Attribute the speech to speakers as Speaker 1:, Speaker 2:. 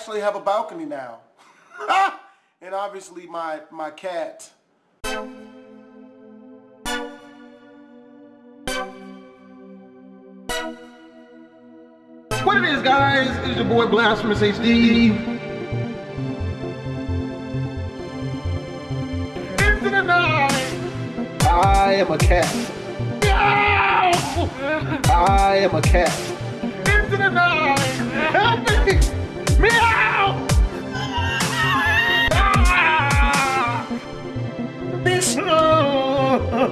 Speaker 1: actually have a balcony now. and obviously my, my cat.
Speaker 2: What it is, guys, is your boy Blasphemous HD. Into the night. I am a cat. I am a cat. No.